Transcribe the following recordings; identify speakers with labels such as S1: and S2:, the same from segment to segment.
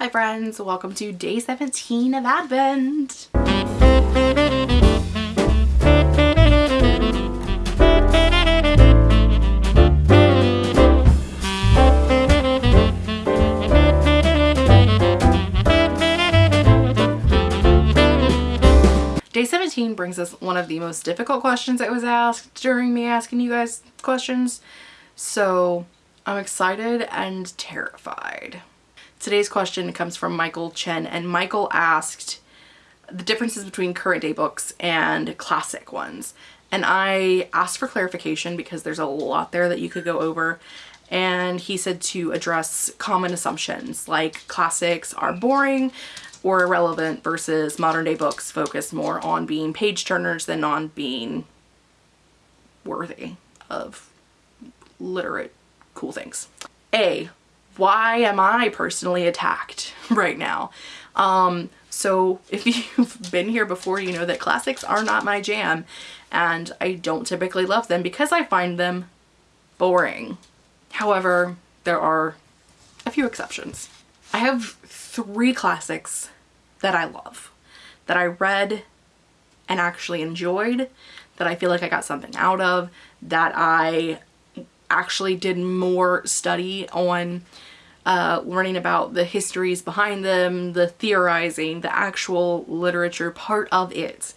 S1: Hi friends, welcome to day 17 of Advent. Day 17 brings us one of the most difficult questions that was asked during me asking you guys questions. So I'm excited and terrified. Today's question comes from Michael Chen and Michael asked the differences between current day books and classic ones. And I asked for clarification because there's a lot there that you could go over. And he said to address common assumptions like classics are boring, or irrelevant versus modern day books focus more on being page turners than on being worthy of literate cool things. A, why am I personally attacked right now? Um, so if you've been here before, you know that classics are not my jam and I don't typically love them because I find them boring. However, there are a few exceptions. I have three classics that I love, that I read and actually enjoyed, that I feel like I got something out of, that I actually did more study on uh, learning about the histories behind them, the theorizing, the actual literature part of it.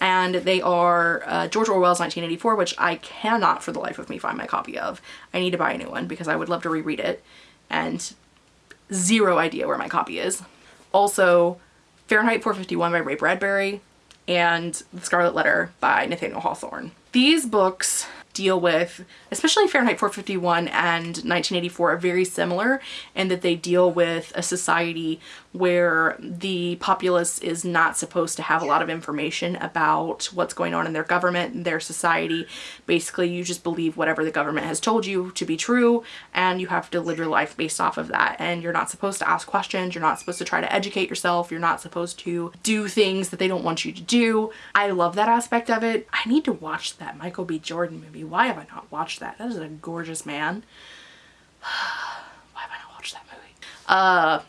S1: And they are uh, George Orwell's 1984, which I cannot for the life of me find my copy of. I need to buy a new one because I would love to reread it and zero idea where my copy is. Also, Fahrenheit 451 by Ray Bradbury and The Scarlet Letter by Nathaniel Hawthorne. These books deal with, especially Fahrenheit 451 and 1984 are very similar in that they deal with a society where the populace is not supposed to have a lot of information about what's going on in their government, and their society. Basically, you just believe whatever the government has told you to be true and you have to live your life based off of that. And you're not supposed to ask questions. You're not supposed to try to educate yourself. You're not supposed to do things that they don't want you to do. I love that aspect of it. I need to watch that Michael B. Jordan movie. Why have I not watched that? That is a gorgeous man. Why have I not watched that movie? Uh,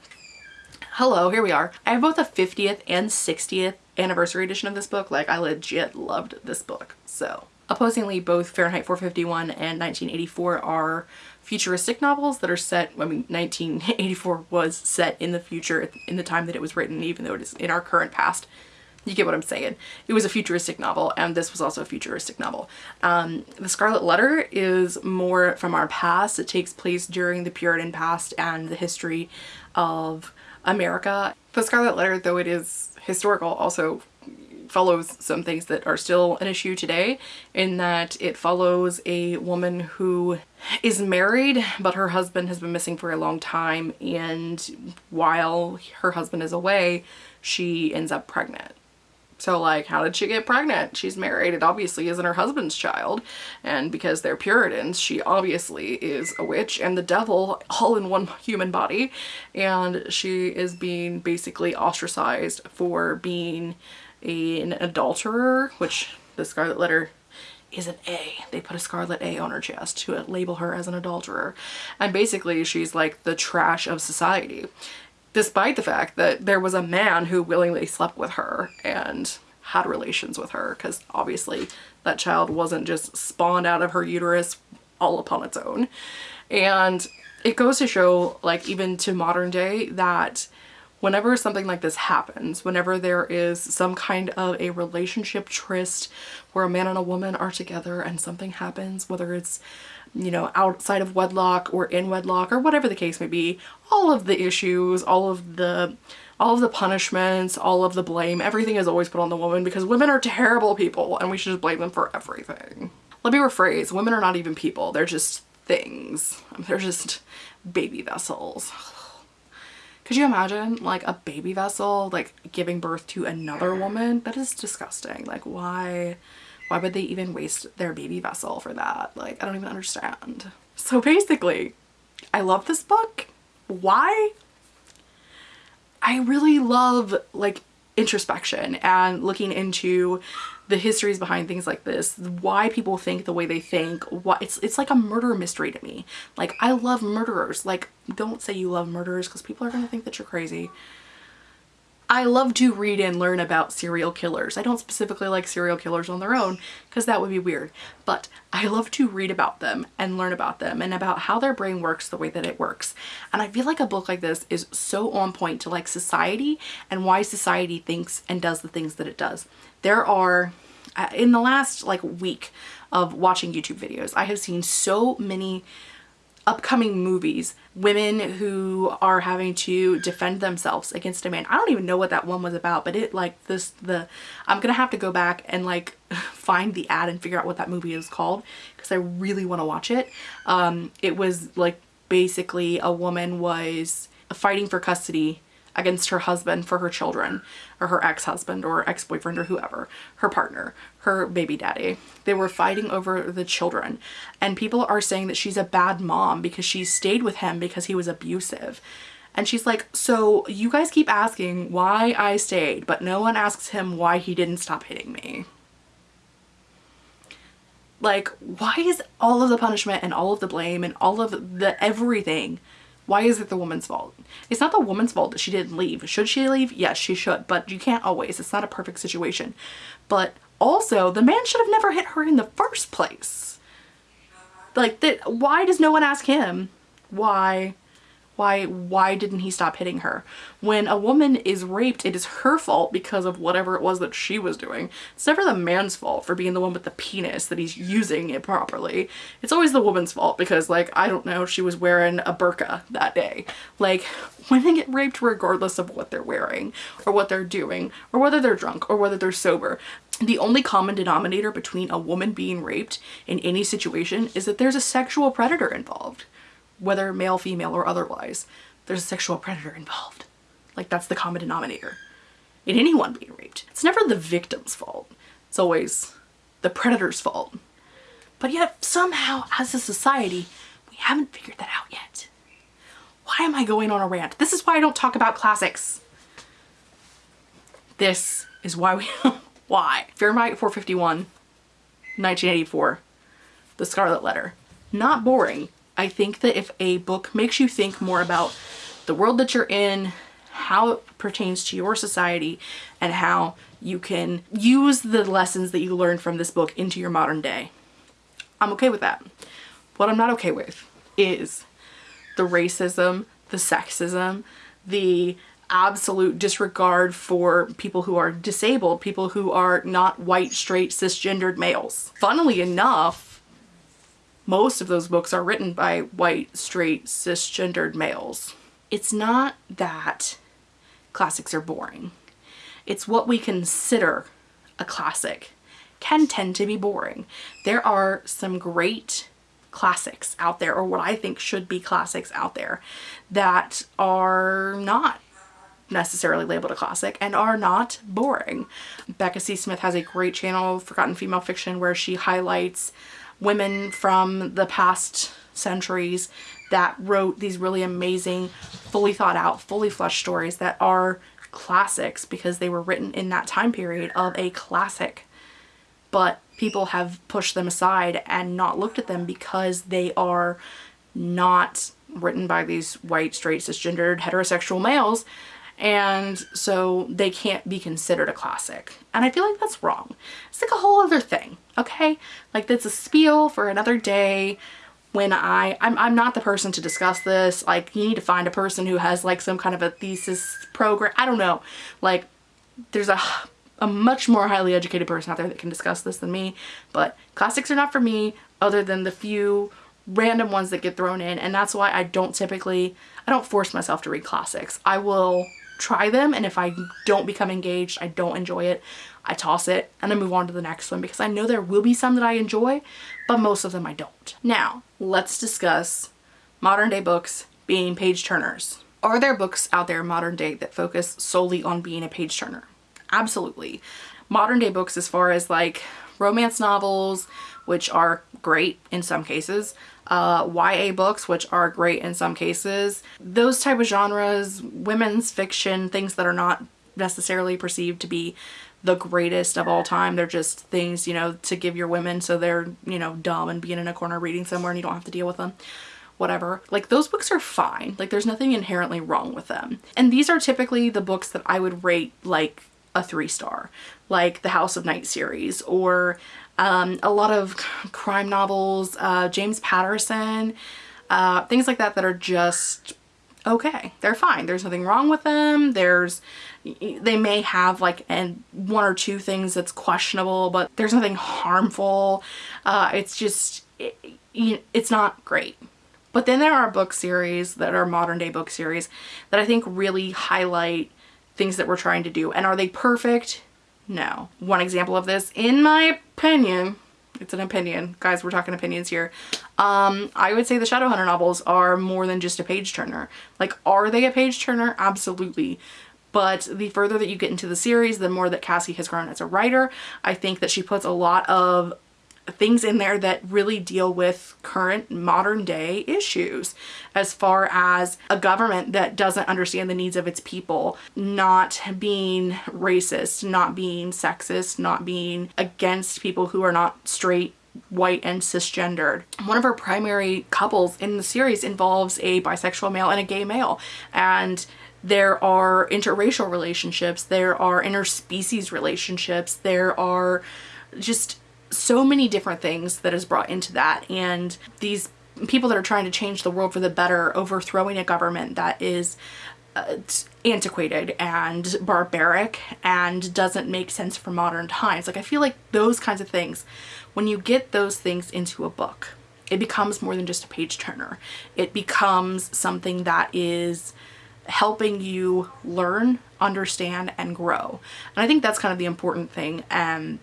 S1: hello, here we are. I have both a 50th and 60th anniversary edition of this book. Like, I legit loved this book. So, opposingly, both Fahrenheit 451 and 1984 are futuristic novels that are set, I mean, 1984 was set in the future in the time that it was written, even though it is in our current past. You get what I'm saying. It was a futuristic novel and this was also a futuristic novel. Um, the Scarlet Letter is more from our past. It takes place during the Puritan past and the history of America. The Scarlet Letter, though it is historical, also follows some things that are still an issue today in that it follows a woman who is married but her husband has been missing for a long time and while her husband is away she ends up pregnant so like, how did she get pregnant? She's married. It obviously isn't her husband's child. And because they're Puritans, she obviously is a witch and the devil all in one human body. And she is being basically ostracized for being an adulterer, which the Scarlet Letter is an A. They put a scarlet A on her chest to label her as an adulterer. And basically she's like the trash of society despite the fact that there was a man who willingly slept with her and had relations with her because obviously that child wasn't just spawned out of her uterus all upon its own. And it goes to show like even to modern day that whenever something like this happens, whenever there is some kind of a relationship tryst where a man and a woman are together and something happens, whether it's you know, outside of wedlock or in wedlock or whatever the case may be, all of the issues, all of the all of the punishments, all of the blame, everything is always put on the woman because women are terrible people and we should just blame them for everything. Let me rephrase, women are not even people, they're just things. They're just baby vessels. Could you imagine like a baby vessel like giving birth to another woman? That is disgusting. Like why? Why would they even waste their baby vessel for that? Like, I don't even understand. So basically, I love this book. Why? I really love like introspection and looking into the histories behind things like this, why people think the way they think, why it's it's like a murder mystery to me. Like I love murderers. Like don't say you love murderers because people are gonna think that you're crazy. I love to read and learn about serial killers. I don't specifically like serial killers on their own because that would be weird, but I love to read about them and learn about them and about how their brain works the way that it works. And I feel like a book like this is so on point to like society and why society thinks and does the things that it does. There are, uh, in the last like week of watching YouTube videos, I have seen so many upcoming movies, women who are having to defend themselves against a man. I don't even know what that one was about, but it like this, the, I'm gonna have to go back and like find the ad and figure out what that movie is called because I really want to watch it. Um, it was like basically a woman was fighting for custody against her husband for her children or her ex-husband or ex-boyfriend or whoever, her partner, her baby daddy. They were fighting over the children and people are saying that she's a bad mom because she stayed with him because he was abusive. And she's like, so you guys keep asking why I stayed, but no one asks him why he didn't stop hitting me. Like, why is all of the punishment and all of the blame and all of the everything why is it the woman's fault? It's not the woman's fault that she didn't leave. Should she leave? Yes, she should, but you can't always. It's not a perfect situation. But also, the man should have never hit her in the first place. Like, that. why does no one ask him why why, why didn't he stop hitting her? When a woman is raped, it is her fault because of whatever it was that she was doing. It's never the man's fault for being the one with the penis that he's using it properly. It's always the woman's fault because like, I don't know, she was wearing a burqa that day. Like, women get raped regardless of what they're wearing or what they're doing or whether they're drunk or whether they're sober. The only common denominator between a woman being raped in any situation is that there's a sexual predator involved whether male, female, or otherwise, there's a sexual predator involved. Like that's the common denominator in anyone being raped. It's never the victim's fault. It's always the predator's fault. But yet somehow as a society, we haven't figured that out yet. Why am I going on a rant? This is why I don't talk about classics. This is why we, why? Fahrenheit 451, 1984, The Scarlet Letter. Not boring, I think that if a book makes you think more about the world that you're in, how it pertains to your society, and how you can use the lessons that you learned from this book into your modern day, I'm okay with that. What I'm not okay with is the racism, the sexism, the absolute disregard for people who are disabled, people who are not white, straight, cisgendered males. Funnily enough, most of those books are written by white, straight, cisgendered males. It's not that classics are boring. It's what we consider a classic can tend to be boring. There are some great classics out there, or what I think should be classics out there, that are not necessarily labeled a classic and are not boring. Becca C. Smith has a great channel, Forgotten Female Fiction, where she highlights women from the past centuries that wrote these really amazing, fully thought out, fully fleshed stories that are classics because they were written in that time period of a classic. But people have pushed them aside and not looked at them because they are not written by these white, straight, cisgendered, heterosexual males and so they can't be considered a classic. And I feel like that's wrong. It's like a whole other thing, okay? Like that's a spiel for another day when I, I'm, I'm not the person to discuss this. Like you need to find a person who has like some kind of a thesis program. I don't know. Like there's a, a much more highly educated person out there that can discuss this than me. But classics are not for me other than the few random ones that get thrown in. And that's why I don't typically, I don't force myself to read classics. I will try them and if I don't become engaged, I don't enjoy it, I toss it and I move on to the next one because I know there will be some that I enjoy, but most of them I don't. Now, let's discuss modern day books being page turners. Are there books out there modern day that focus solely on being a page turner? Absolutely. Modern day books as far as like romance novels, which are great in some cases, uh, YA books, which are great in some cases. Those type of genres, women's fiction, things that are not necessarily perceived to be the greatest of all time. They're just things, you know, to give your women so they're, you know, dumb and being in a corner reading somewhere and you don't have to deal with them. Whatever. Like those books are fine. Like there's nothing inherently wrong with them. And these are typically the books that I would rate like a three star, like the House of Night series or um, a lot of crime novels, uh, James Patterson, uh, things like that that are just okay. They're fine. There's nothing wrong with them. There's, they may have like and one or two things that's questionable, but there's nothing harmful. Uh, it's just, it, it's not great. But then there are book series that are modern day book series that I think really highlight things that we're trying to do. And are they perfect? No. One example of this, in my opinion, it's an opinion. Guys, we're talking opinions here. Um, I would say the Shadowhunter novels are more than just a page turner. Like, are they a page turner? Absolutely. But the further that you get into the series, the more that Cassie has grown as a writer. I think that she puts a lot of things in there that really deal with current modern day issues as far as a government that doesn't understand the needs of its people, not being racist, not being sexist, not being against people who are not straight white and cisgendered. One of our primary couples in the series involves a bisexual male and a gay male and there are interracial relationships, there are interspecies relationships, there are just so many different things that is brought into that and these people that are trying to change the world for the better overthrowing a government that is uh, antiquated and barbaric and doesn't make sense for modern times. Like I feel like those kinds of things, when you get those things into a book, it becomes more than just a page turner. It becomes something that is helping you learn, understand, and grow. And I think that's kind of the important thing. Um,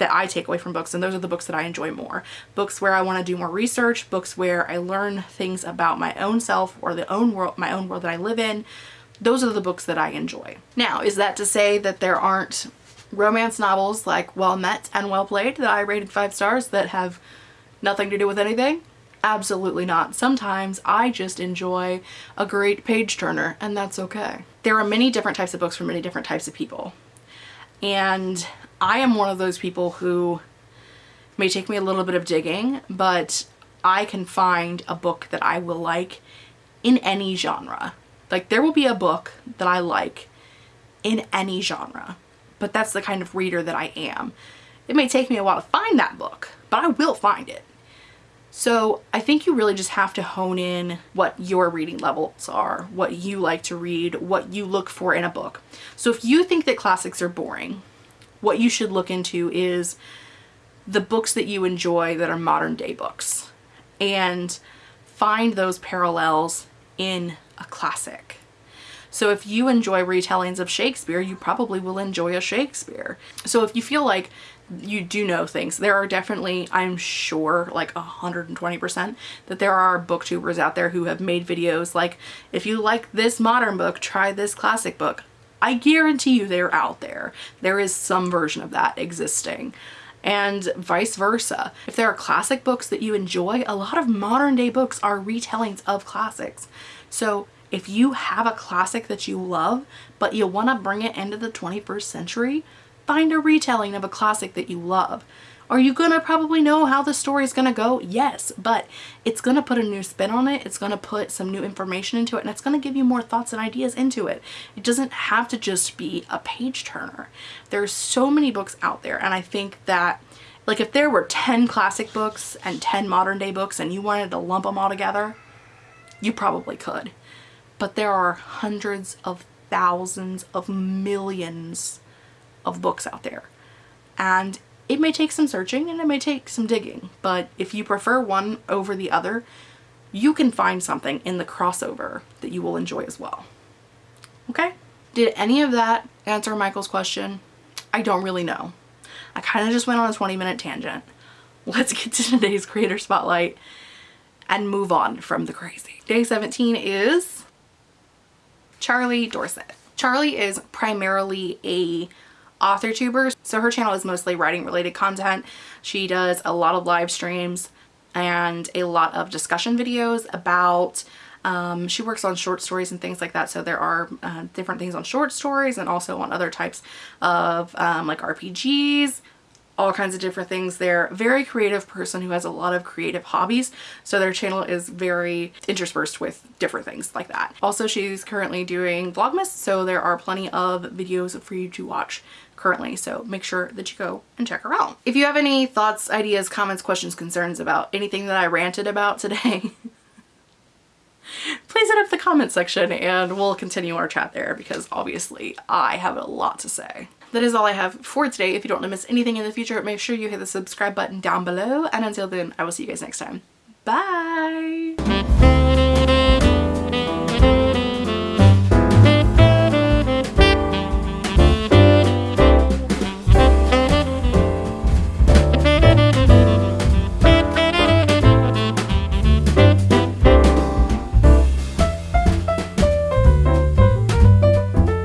S1: that I take away from books and those are the books that I enjoy more. Books where I want to do more research, books where I learn things about my own self or the own world, my own world that I live in. Those are the books that I enjoy. Now, is that to say that there aren't romance novels like Well Met and Well Played that I rated five stars that have nothing to do with anything? Absolutely not. Sometimes I just enjoy a great page turner and that's okay. There are many different types of books for many different types of people. And I am one of those people who may take me a little bit of digging, but I can find a book that I will like in any genre. Like there will be a book that I like in any genre, but that's the kind of reader that I am. It may take me a while to find that book, but I will find it. So I think you really just have to hone in what your reading levels are, what you like to read, what you look for in a book. So if you think that classics are boring, what you should look into is the books that you enjoy that are modern day books and find those parallels in a classic. So if you enjoy retellings of Shakespeare, you probably will enjoy a Shakespeare. So if you feel like you do know things, there are definitely, I'm sure, like 120% that there are booktubers out there who have made videos like, if you like this modern book, try this classic book. I guarantee you they're out there. There is some version of that existing and vice versa. If there are classic books that you enjoy, a lot of modern day books are retellings of classics. So if you have a classic that you love, but you want to bring it into the 21st century, find a retelling of a classic that you love. Are you going to probably know how the story is going to go? Yes, but it's going to put a new spin on it. It's going to put some new information into it and it's going to give you more thoughts and ideas into it. It doesn't have to just be a page turner. There's so many books out there and I think that like if there were 10 classic books and 10 modern day books and you wanted to lump them all together, you probably could. But there are hundreds of thousands of millions of books out there. And it may take some searching and it may take some digging, but if you prefer one over the other, you can find something in the crossover that you will enjoy as well. Okay? Did any of that answer Michael's question? I don't really know. I kind of just went on a 20 minute tangent. Let's get to today's creator spotlight and move on from the crazy. Day 17 is Charlie Dorset. Charlie is primarily a author tubers. So her channel is mostly writing related content. She does a lot of live streams and a lot of discussion videos about Um, she works on short stories and things like that. So there are uh, different things on short stories and also on other types of um, like RPGs, all kinds of different things. They're very creative person who has a lot of creative hobbies. So their channel is very interspersed with different things like that. Also, she's currently doing Vlogmas. So there are plenty of videos for you to watch currently. So make sure that you go and check her out. If you have any thoughts, ideas, comments, questions, concerns about anything that I ranted about today, please hit up the comment section and we'll continue our chat there because obviously I have a lot to say. That is all I have for today. If you don't want to miss anything in the future, make sure you hit the subscribe button down below. And until then, I will see you guys next time. Bye!